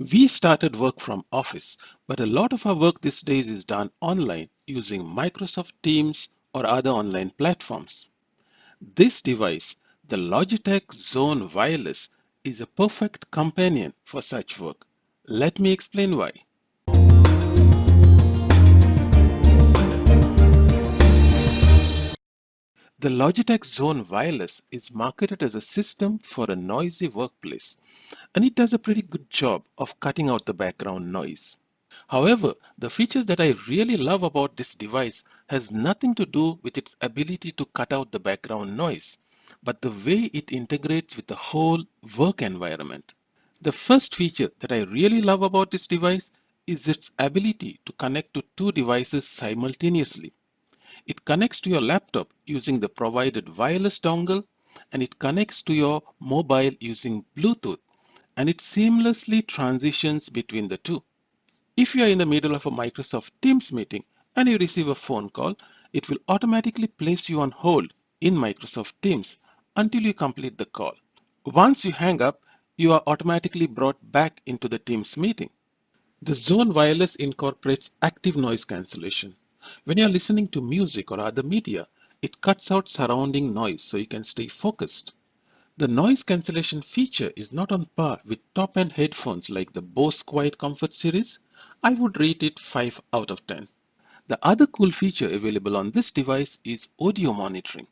We started work from office, but a lot of our work these days is done online using Microsoft Teams or other online platforms. This device, the Logitech Zone Wireless, is a perfect companion for such work. Let me explain why. The Logitech Zone Wireless is marketed as a system for a noisy workplace, and it does a pretty good job of cutting out the background noise. However, the features that I really love about this device has nothing to do with its ability to cut out the background noise, but the way it integrates with the whole work environment. The first feature that I really love about this device is its ability to connect to two devices simultaneously. It connects to your laptop using the provided wireless dongle and it connects to your mobile using Bluetooth and it seamlessly transitions between the two. If you are in the middle of a Microsoft Teams meeting and you receive a phone call, it will automatically place you on hold in Microsoft Teams until you complete the call. Once you hang up, you are automatically brought back into the Teams meeting. The Zone Wireless incorporates active noise cancellation. When you're listening to music or other media, it cuts out surrounding noise so you can stay focused. The noise cancellation feature is not on par with top-end headphones like the Bose Quiet Comfort series. I would rate it 5 out of 10. The other cool feature available on this device is audio monitoring.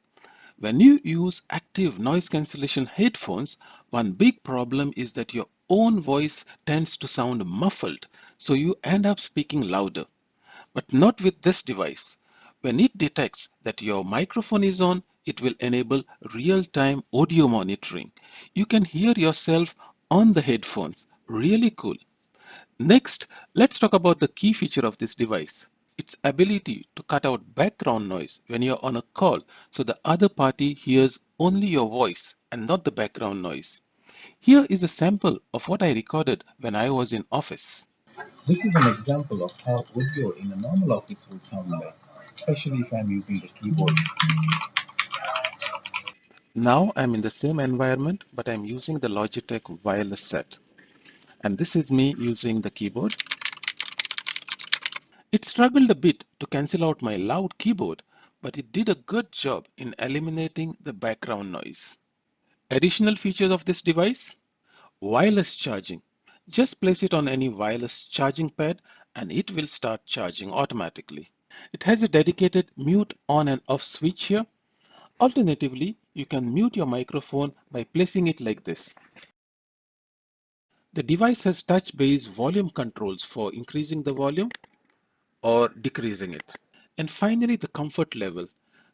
When you use active noise cancellation headphones, one big problem is that your own voice tends to sound muffled, so you end up speaking louder but not with this device. When it detects that your microphone is on, it will enable real-time audio monitoring. You can hear yourself on the headphones. Really cool. Next, let's talk about the key feature of this device. Its ability to cut out background noise when you're on a call so the other party hears only your voice and not the background noise. Here is a sample of what I recorded when I was in office. This is an example of how audio in a normal office would sound like, especially if I'm using the keyboard. Now I'm in the same environment, but I'm using the Logitech wireless set. And this is me using the keyboard. It struggled a bit to cancel out my loud keyboard, but it did a good job in eliminating the background noise. Additional features of this device? Wireless charging. Just place it on any wireless charging pad and it will start charging automatically. It has a dedicated mute on and off switch here. Alternatively, you can mute your microphone by placing it like this. The device has touch-based volume controls for increasing the volume or decreasing it. And finally, the comfort level.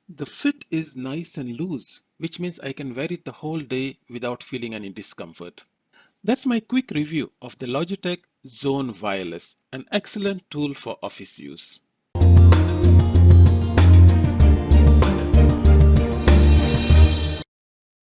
The fit is nice and loose, which means I can wear it the whole day without feeling any discomfort. That's my quick review of the Logitech Zone Wireless, an excellent tool for office use.